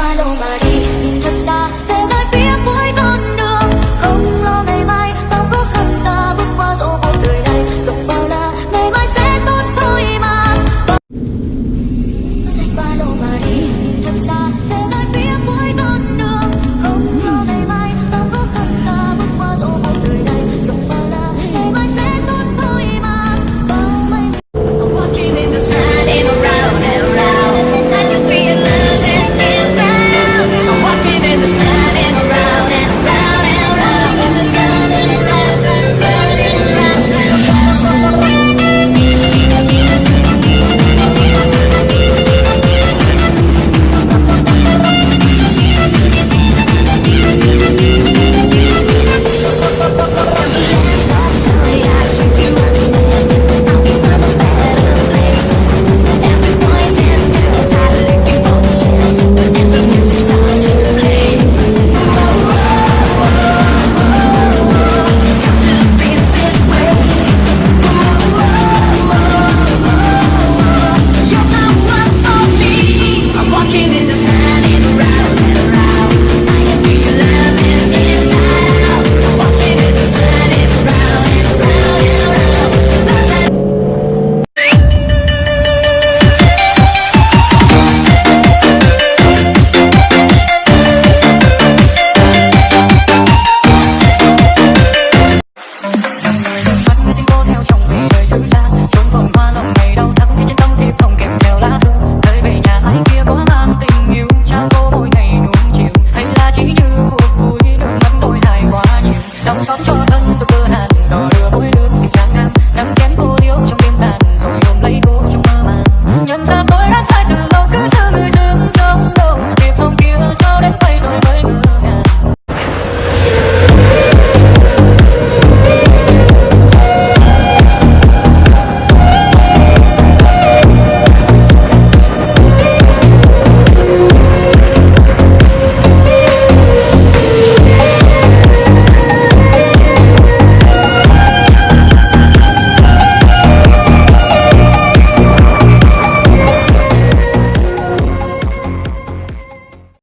Paloma Maria 月光